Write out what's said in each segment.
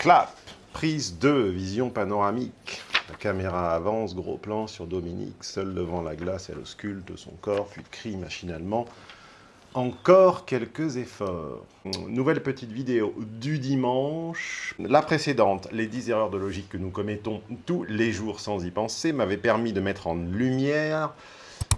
Clap, prise 2, vision panoramique. La caméra avance, gros plan sur Dominique, seule devant la glace, elle ausculte son corps, puis crie machinalement. Encore quelques efforts. Nouvelle petite vidéo du dimanche. La précédente, les 10 erreurs de logique que nous commettons tous les jours sans y penser, m'avait permis de mettre en lumière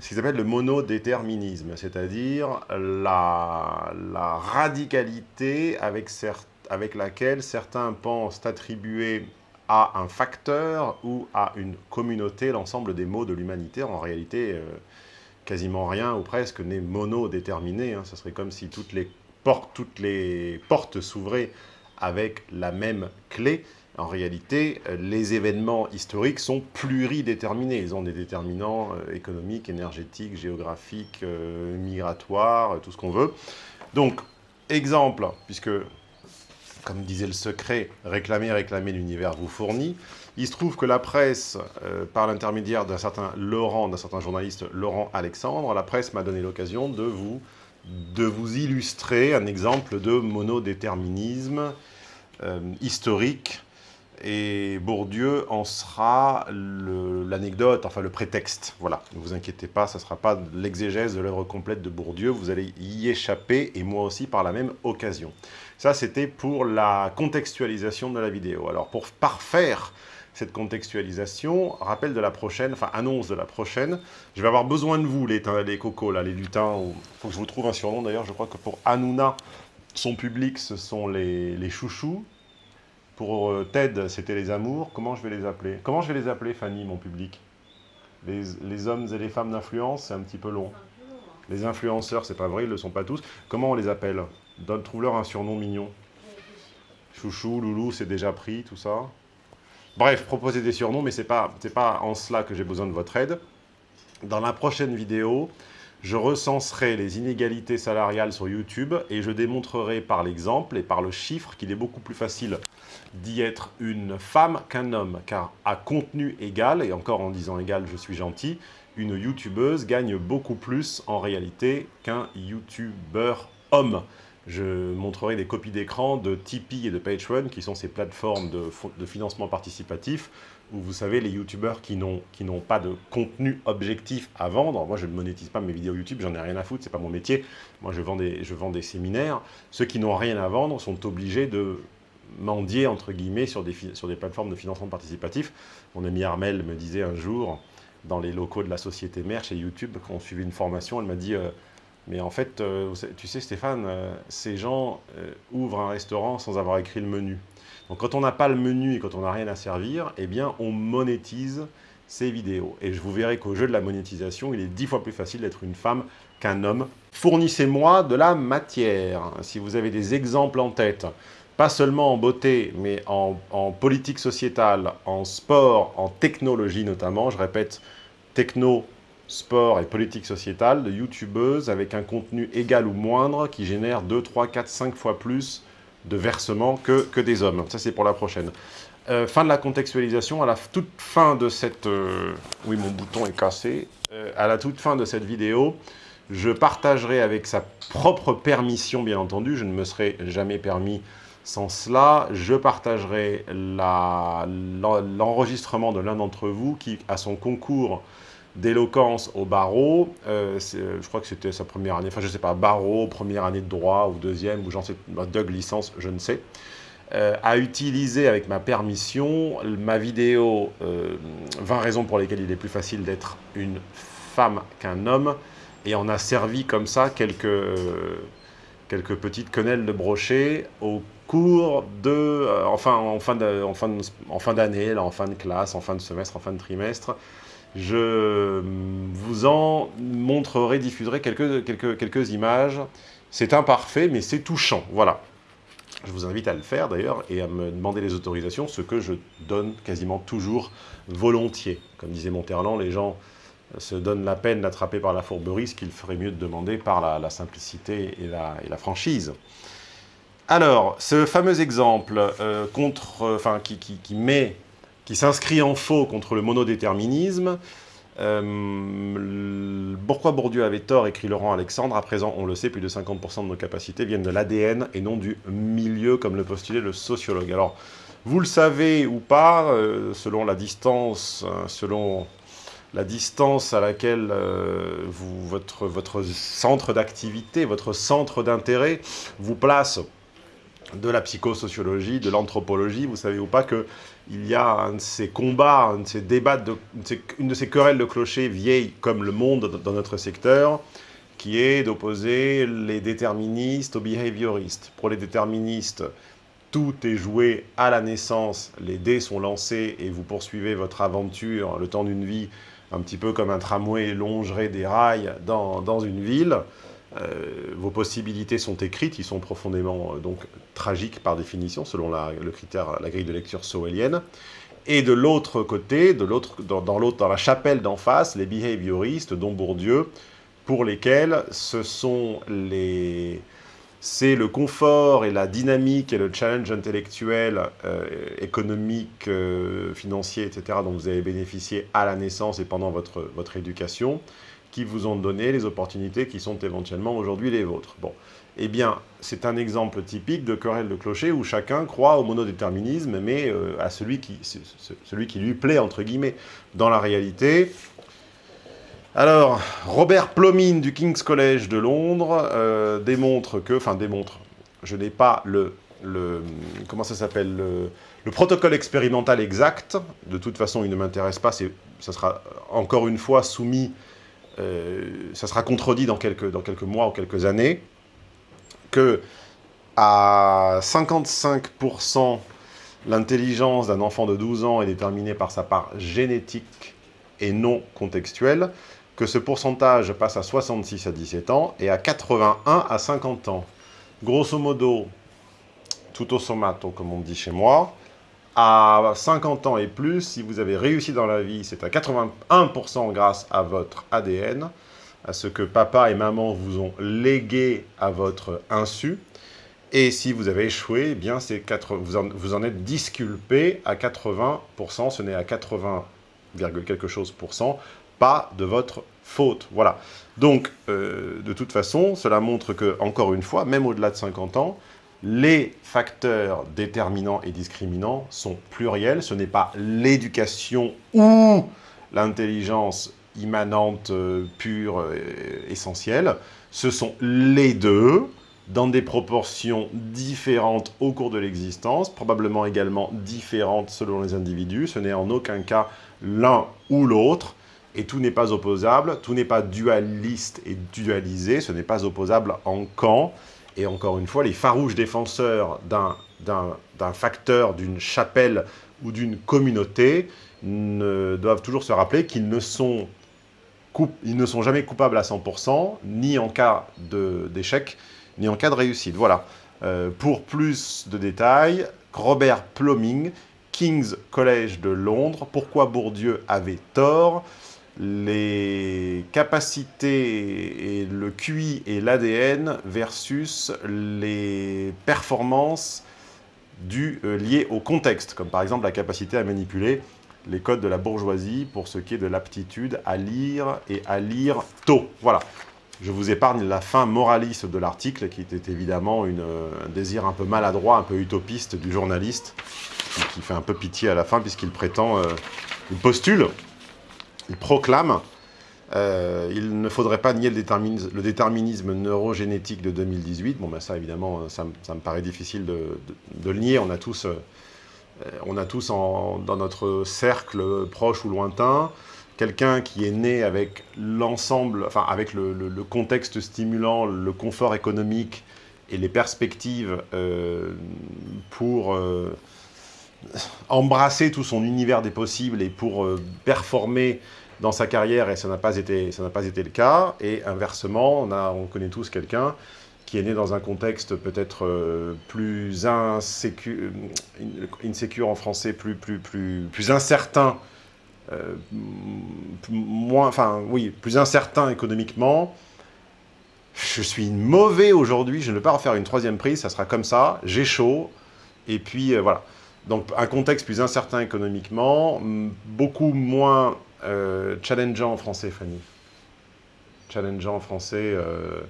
ce qui s'appelle le monodéterminisme, c'est-à-dire la, la, radicalité avec certains avec laquelle certains pensent attribuer à un facteur ou à une communauté l'ensemble des mots de l'humanité. En réalité, euh, quasiment rien ou presque n'est monodéterminé. Hein. Ce serait comme si toutes les portes, toutes les portes s'ouvraient avec la même clé. En réalité, euh, les événements historiques sont pluridéterminés. Ils ont des déterminants euh, économiques, énergétiques, géographiques, migratoires, tout ce qu'on veut. Donc, exemple, puisque comme disait le secret, réclamer, réclamer, l'univers vous fournit. Il se trouve que la presse, euh, par l'intermédiaire d'un certain Laurent, d'un certain journaliste Laurent Alexandre, la presse m'a donné l'occasion de vous, illustrer un exemple de monodéterminisme euh, historique et Bourdieu en sera l'anecdote, enfin le prétexte. Voilà, ne vous inquiétez pas, ça ne sera pas l'exégèse de l'œuvre complète de Bourdieu, vous allez y échapper, et moi aussi par la même occasion. Ça, c'était pour la contextualisation de la vidéo. Alors, pour parfaire cette contextualisation, rappel de la prochaine, enfin annonce de la prochaine, je vais avoir besoin de vous, les, les cocos, là, les lutins, il faut que je vous trouve un surnom d'ailleurs, je crois que pour Hanouna, son public, ce sont les, les chouchous, euh, Ted, c'était les amours. Comment je vais les appeler? Comment je vais les appeler, Fanny, mon public? Les, hommes et les femmes d'influence, c'est un petit peu long. Les influenceurs, c'est pas vrai, ils ne le sont pas tous. Comment on les appelle? Trouve-leur un surnom mignon. Chouchou, loulou, c'est déjà pris, tout ça. Bref, proposez des surnoms, mais ce n'est pas, pas en cela que j'ai besoin de votre aide. Dans la prochaine vidéo, je recenserai les inégalités salariales sur YouTube et je démontrerai par l'exemple et par le chiffre qu'il est beaucoup plus facile d'y être une femme qu'un homme, car à contenu égal, et encore en disant égal, je suis gentil, une youtubeuse gagne beaucoup plus en réalité qu'un youtubeur homme. Je montrerai des copies d'écran de Tipeee et de Patreon, qui sont ces plateformes de, financement participatif, où vous savez, les youtubeurs qui n'ont pas de contenu objectif à vendre, moi je ne monétise pas mes vidéos YouTube, j'en ai rien à foutre, c'est pas mon métier, moi je vends des, séminaires, ceux qui n'ont rien à vendre sont obligés de mendier, entre guillemets, sur des, sur des plateformes de financement participatif. Mon ami Armel me disait un jour, dans les locaux de la société mère chez YouTube, quand on suivait une formation, elle m'a dit euh, mais en fait, euh, tu sais Stéphane, euh, ces gens ouvrent un restaurant sans avoir écrit le menu. Donc quand on n'a pas le menu et quand on n'a rien à servir, eh bien on monétise ces vidéos. Et je vous verrai qu'au jeu de la monétisation, il est dix fois plus facile d'être une femme qu'un homme. Fournissez-moi de la matière. Si vous avez des exemples en tête, pas seulement en beauté, mais en, politique sociétale, en sport, en technologie notamment, je répète, techno, sport et politique sociétale, de youtubeuses avec un contenu égal ou moindre qui génère 2, 3, 4, 5 fois plus de versements que, que des hommes. Ça, c'est pour la prochaine. Euh, fin de la contextualisation, à la toute fin de cette... Euh, oui, mon bouton est cassé. Euh, à la toute fin de cette vidéo, je partagerai avec sa propre permission, bien entendu, je ne me serais jamais permis sans cela, je partagerai l'enregistrement de l'un d'entre vous qui, à son concours d'éloquence au barreau, euh, je crois que c'était sa première année, enfin je ne sais pas, barreau, première année de droit ou deuxième, ou j'en sais, Doug licence, je ne sais, euh, a utilisé avec ma permission ma vidéo 20 euh, raisons pour lesquelles il est plus facile d'être une femme qu'un homme, et on a servi comme ça quelques, quelques petites quenelles de brochet au cours de, enfin, en fin d'année, en fin, en fin, en fin de classe, en fin de semestre, en fin de trimestre, je vous en montrerai, diffuserai quelques, quelques, quelques images. C'est imparfait, mais c'est touchant, voilà. Je vous invite à le faire d'ailleurs et à me demander les autorisations, ce que je donne quasiment toujours volontiers. Comme disait Monterland, les gens se donnent la peine d'attraper par la fourberie, ce qu'il ferait mieux de demander par la, simplicité et la, et la, franchise. Alors, ce fameux exemple euh, contre, enfin, qui, qui, qui met qui s'inscrit en faux contre le monodéterminisme. Euh, pourquoi Bourdieu avait tort, écrit Laurent Alexandre. À présent, on le sait, plus de 50% de nos capacités viennent de l'ADN et non du milieu, comme le postulait le sociologue. Alors, Vous le savez ou pas, euh, selon la distance, hein, selon la distance à laquelle euh, votre, votre centre d'activité, votre centre d'intérêt vous place de la psychosociologie, de l'anthropologie, vous savez ou pas qu'il y a un de ces combats, ces débats, de, une de ces querelles de clochers vieilles comme le monde dans notre secteur, qui est d'opposer les déterministes aux behavioristes. Pour les déterministes, tout est joué à la naissance, les dés sont lancés et vous poursuivez votre aventure le temps d'une vie, un petit peu comme un tramway longerait des rails dans, dans une ville. Euh, vos possibilités sont écrites, ils sont profondément euh, donc tragiques par définition, selon la, le critère, la grille de lecture sowellienne. Et de l'autre côté, dans, la chapelle d'en face, les behavioristes, dont Bourdieu, pour lesquels. C'est le confort et la dynamique et le challenge intellectuel, euh, économique, financier, etc., dont vous avez bénéficié à la naissance et pendant votre éducation, qui vous ont donné les opportunités qui sont éventuellement aujourd'hui les vôtres. Bon, eh bien, c'est un exemple typique de querelle de clocher où chacun croit au monodéterminisme, mais euh, à celui qui, celui qui lui plaît, entre guillemets. Dans la réalité, alors, Robert Plomin du King's College de Londres euh, démontre que, enfin démontre, je n'ai pas le, le, comment ça s'appelle, le, protocole expérimental exact, de toute façon il ne m'intéresse pas, ça sera encore une fois soumis, ça sera contredit dans quelques, mois ou quelques années, que à 55% l'intelligence d'un enfant de 12 ans est déterminée par sa part génétique et non contextuelle, que ce pourcentage passe à 66 à 17 ans et à 81 à 50 ans. Grosso modo, tout au somato, comme on dit chez moi, à 50 ans et plus, si vous avez réussi dans la vie, c'est à 81% grâce à votre ADN, à ce que papa et maman vous ont légué à votre insu. Et si vous avez échoué, eh bien vous, en, vous en êtes disculpé à 80%, ce n'est à 80, quelque chose pour cent, pas de votre faute. Voilà. Donc, euh, de toute façon, cela montre que, encore une fois, même au-delà de 50 ans, les facteurs déterminants et discriminants sont pluriels. Ce n'est pas l'éducation ou l'intelligence immanente, euh, pure, essentielle. Ce sont les deux, dans des proportions différentes au cours de l'existence, probablement également différentes selon les individus. Ce n'est en aucun cas l'un ou l'autre. Et tout n'est pas opposable, tout n'est pas dualiste et dualisé, ce n'est pas opposable en camp. Et encore une fois, les farouches défenseurs d'un facteur, d'une chapelle ou d'une communauté doivent toujours se rappeler qu'ils ne, sont ils ne sont jamais coupables à 100%, ni en cas d'échec, ni en cas de réussite. Voilà. Euh, pour plus de détails, Robert Pluming, King's College de Londres, pourquoi Bourdieu avait tort les capacités et le QI et l'ADN versus les performances euh, liées au contexte, comme par exemple la capacité à manipuler les codes de la bourgeoisie pour ce qui est de l'aptitude à lire et à lire tôt. Voilà. Je vous épargne la fin moraliste de l'article, qui était évidemment un désir un peu maladroit, un peu utopiste du journaliste, qui, fait un peu pitié à la fin, puisqu'il prétend, euh, il postule il proclame euh, il ne faudrait pas nier le déterminisme, le neurogénétique de 2018. Bon, ben ça, évidemment, ça, me paraît difficile de, le nier. On a tous, euh, on a tous dans notre cercle proche ou lointain quelqu'un qui est né avec l'ensemble, enfin, avec le, contexte stimulant, le confort économique et les perspectives euh, pour embrasser tout son univers des possibles et pour performer dans sa carrière et ça n'a pas, été, pas été le cas. Et inversement, on, a, on connaît tous quelqu'un qui est né dans un contexte peut-être euh, plus insécure, insécure en français, plus, plus, plus, plus incertain, euh, moins, enfin oui, plus incertain économiquement. Je suis mauvais aujourd'hui, je ne vais pas refaire une troisième prise, ça sera comme ça, j'ai chaud, et puis euh, voilà. Donc un contexte plus incertain économiquement, beaucoup moins euh, challengeant en français, Fanny. Challengeant en français, euh,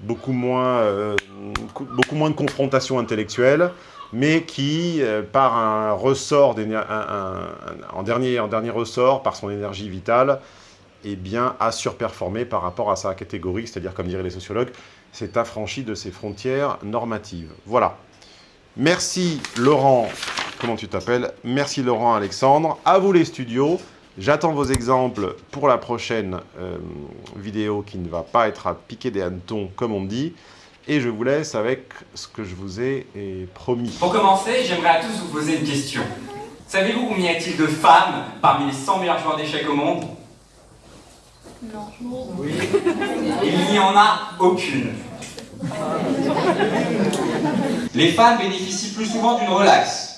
beaucoup, moins, euh, beaucoup moins de confrontation intellectuelle, mais qui, euh, par un ressort, en, dernier, en dernier ressort, par son énergie vitale, eh bien, a surperformé par rapport à sa catégorie, c'est-à-dire, comme diraient les sociologues, s'est affranchi de ses frontières normatives. Voilà. Merci Laurent, comment tu t'appelles? Merci Laurent Alexandre. À vous les studios. J'attends vos exemples pour la prochaine euh, vidéo qui ne va pas être à piquer des hannetons, comme on dit. Et je vous laisse avec ce que je vous ai promis. Pour commencer, j'aimerais à tous vous poser une question. Savez-vous combien y a-t-il de femmes parmi les 100 meilleurs joueurs d'échecs au monde? Non. Oui. Il n'y en a aucune. Les femmes bénéficient plus souvent d'une relaxe.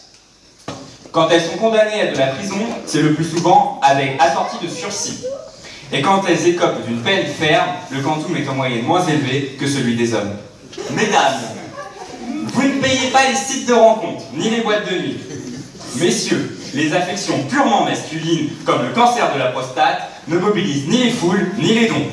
Quand elles sont condamnées à de la prison, c'est le plus souvent avec assorti de sursis. Et quand elles écopent d'une peine ferme, le quantum est en moyenne moins élevé que celui des hommes. Mesdames, vous ne payez pas les sites de rencontres, ni les boîtes de nuit. Messieurs, les affections purement masculines, comme le cancer de la prostate, ne mobilisent ni les foules, ni les dons.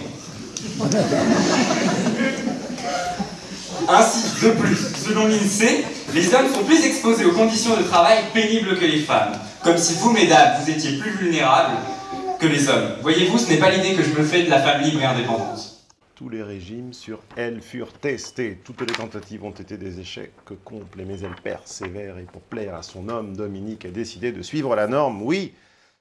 Ainsi, de plus, selon l'INSEE, les hommes sont plus exposés aux conditions de travail pénibles que les femmes. Comme si vous, mesdames, vous étiez plus vulnérables que les hommes. Voyez-vous, ce n'est pas l'idée que je me fais de la femme libre et indépendante. Tous les régimes sur elle furent testés. Toutes les tentatives ont été des échecs complets, mais elle persévère et pour plaire à son homme, Dominique a décidé de suivre la norme. Oui,